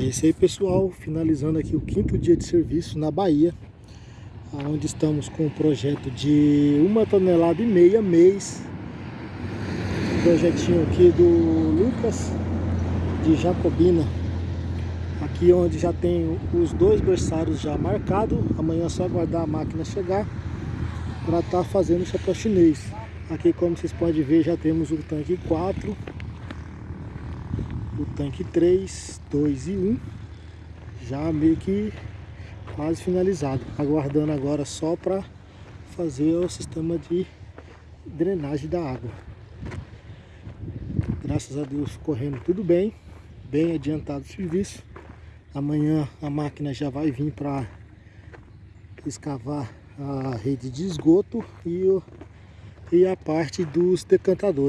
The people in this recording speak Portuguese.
É isso aí pessoal, finalizando aqui o quinto dia de serviço na Bahia onde estamos com um projeto de uma tonelada e meia mês. Projetinho aqui do Lucas de Jacobina. Aqui onde já tem os dois berçários já marcados amanhã é só aguardar a máquina chegar para estar tá fazendo o chapéu chinês. Aqui como vocês podem ver já temos o tanque 4 o tanque 3, 2 e 1 já meio que quase finalizado. Aguardando agora só para fazer o sistema de drenagem da água. Graças a Deus correndo tudo bem. Bem adiantado o serviço. Amanhã a máquina já vai vir para escavar a rede de esgoto e, o, e a parte dos decantadores